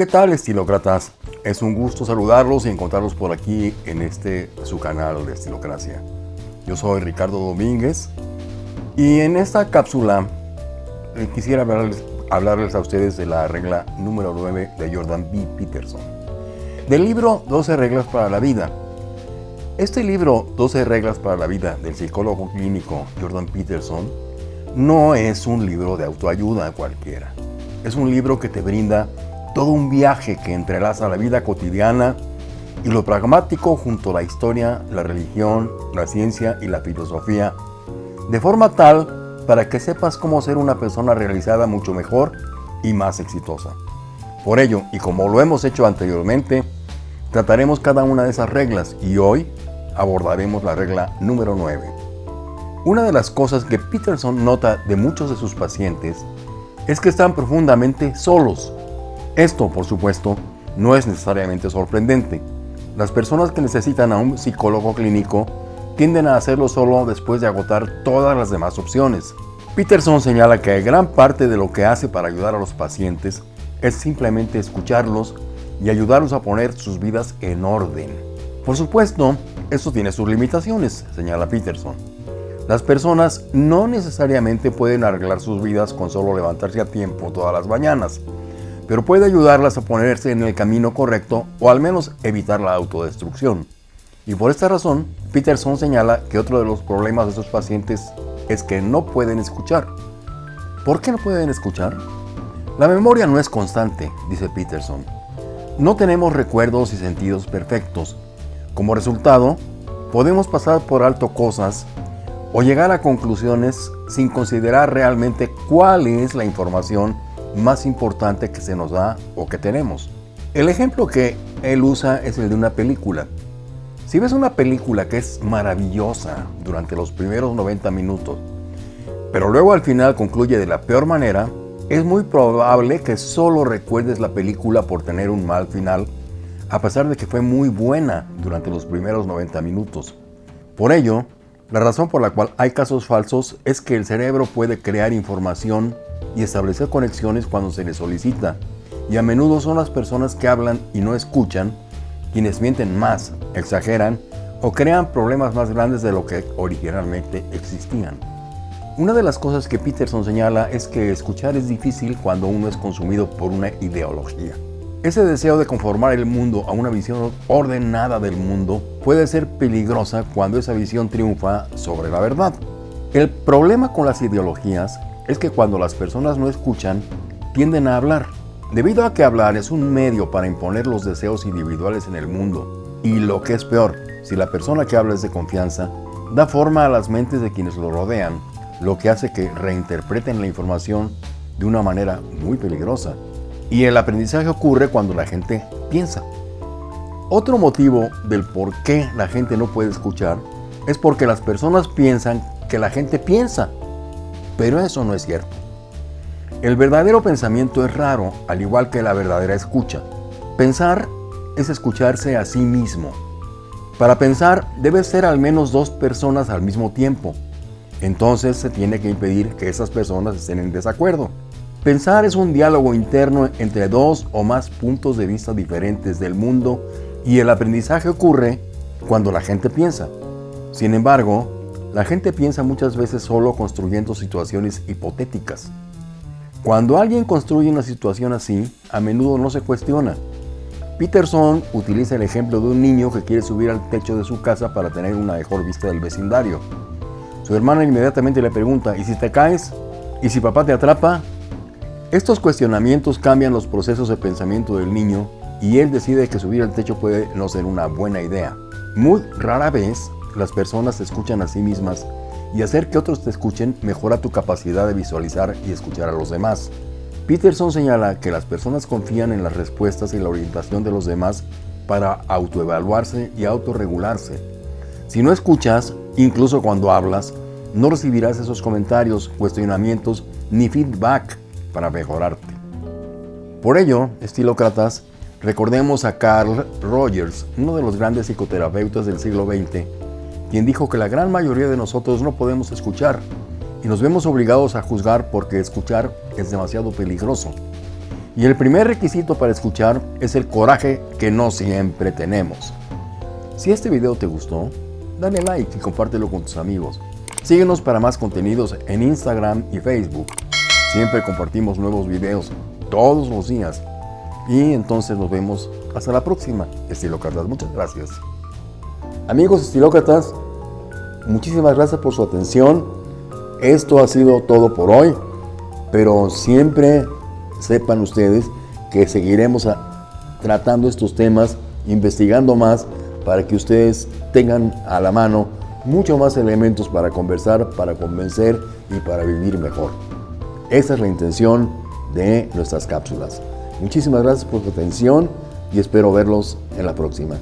¿Qué tal estilócratas? Es un gusto saludarlos y encontrarlos por aquí en este su canal de Estilocracia. Yo soy Ricardo Domínguez y en esta cápsula eh, quisiera hablarles, hablarles a ustedes de la regla número 9 de Jordan B. Peterson. Del libro 12 reglas para la vida. Este libro 12 reglas para la vida del psicólogo clínico Jordan Peterson no es un libro de autoayuda cualquiera. Es un libro que te brinda todo un viaje que entrelaza la vida cotidiana y lo pragmático junto a la historia, la religión, la ciencia y la filosofía, de forma tal para que sepas cómo ser una persona realizada mucho mejor y más exitosa. Por ello, y como lo hemos hecho anteriormente, trataremos cada una de esas reglas y hoy abordaremos la regla número 9. Una de las cosas que Peterson nota de muchos de sus pacientes es que están profundamente solos esto, por supuesto, no es necesariamente sorprendente. Las personas que necesitan a un psicólogo clínico tienden a hacerlo solo después de agotar todas las demás opciones. Peterson señala que gran parte de lo que hace para ayudar a los pacientes es simplemente escucharlos y ayudarlos a poner sus vidas en orden. Por supuesto, esto tiene sus limitaciones, señala Peterson. Las personas no necesariamente pueden arreglar sus vidas con solo levantarse a tiempo todas las mañanas pero puede ayudarlas a ponerse en el camino correcto o al menos evitar la autodestrucción. Y por esta razón, Peterson señala que otro de los problemas de sus pacientes es que no pueden escuchar. ¿Por qué no pueden escuchar? La memoria no es constante, dice Peterson. No tenemos recuerdos y sentidos perfectos. Como resultado, podemos pasar por alto cosas o llegar a conclusiones sin considerar realmente cuál es la información más importante que se nos da o que tenemos. El ejemplo que él usa es el de una película. Si ves una película que es maravillosa durante los primeros 90 minutos, pero luego al final concluye de la peor manera, es muy probable que solo recuerdes la película por tener un mal final, a pesar de que fue muy buena durante los primeros 90 minutos. Por ello, la razón por la cual hay casos falsos es que el cerebro puede crear información y establecer conexiones cuando se le solicita. Y a menudo son las personas que hablan y no escuchan quienes mienten más, exageran o crean problemas más grandes de lo que originalmente existían. Una de las cosas que Peterson señala es que escuchar es difícil cuando uno es consumido por una ideología. Ese deseo de conformar el mundo a una visión ordenada del mundo puede ser peligrosa cuando esa visión triunfa sobre la verdad. El problema con las ideologías es que cuando las personas no escuchan, tienden a hablar. Debido a que hablar es un medio para imponer los deseos individuales en el mundo. Y lo que es peor, si la persona que habla es de confianza, da forma a las mentes de quienes lo rodean, lo que hace que reinterpreten la información de una manera muy peligrosa. Y el aprendizaje ocurre cuando la gente piensa. Otro motivo del por qué la gente no puede escuchar es porque las personas piensan que la gente piensa pero eso no es cierto. El verdadero pensamiento es raro, al igual que la verdadera escucha. Pensar es escucharse a sí mismo. Para pensar debe ser al menos dos personas al mismo tiempo. Entonces se tiene que impedir que esas personas estén en desacuerdo. Pensar es un diálogo interno entre dos o más puntos de vista diferentes del mundo y el aprendizaje ocurre cuando la gente piensa. Sin embargo, la gente piensa muchas veces solo construyendo situaciones hipotéticas. Cuando alguien construye una situación así, a menudo no se cuestiona. Peterson utiliza el ejemplo de un niño que quiere subir al techo de su casa para tener una mejor vista del vecindario. Su hermana inmediatamente le pregunta, ¿y si te caes? ¿Y si papá te atrapa? Estos cuestionamientos cambian los procesos de pensamiento del niño y él decide que subir al techo puede no ser una buena idea. Muy rara vez las personas se escuchan a sí mismas y hacer que otros te escuchen mejora tu capacidad de visualizar y escuchar a los demás. Peterson señala que las personas confían en las respuestas y la orientación de los demás para autoevaluarse y autorregularse. Si no escuchas, incluso cuando hablas, no recibirás esos comentarios, cuestionamientos ni feedback para mejorarte. Por ello, estilócratas, recordemos a Carl Rogers, uno de los grandes psicoterapeutas del siglo XX, quien dijo que la gran mayoría de nosotros no podemos escuchar y nos vemos obligados a juzgar porque escuchar es demasiado peligroso. Y el primer requisito para escuchar es el coraje que no siempre tenemos. Si este video te gustó, dale like y compártelo con tus amigos. Síguenos para más contenidos en Instagram y Facebook. Siempre compartimos nuevos videos todos los días. Y entonces nos vemos hasta la próxima, estilócratas. Muchas gracias. Amigos estilócratas, muchísimas gracias por su atención. Esto ha sido todo por hoy, pero siempre sepan ustedes que seguiremos tratando estos temas, investigando más, para que ustedes tengan a la mano mucho más elementos para conversar, para convencer y para vivir mejor. Esa es la intención de nuestras cápsulas. Muchísimas gracias por su atención y espero verlos en la próxima.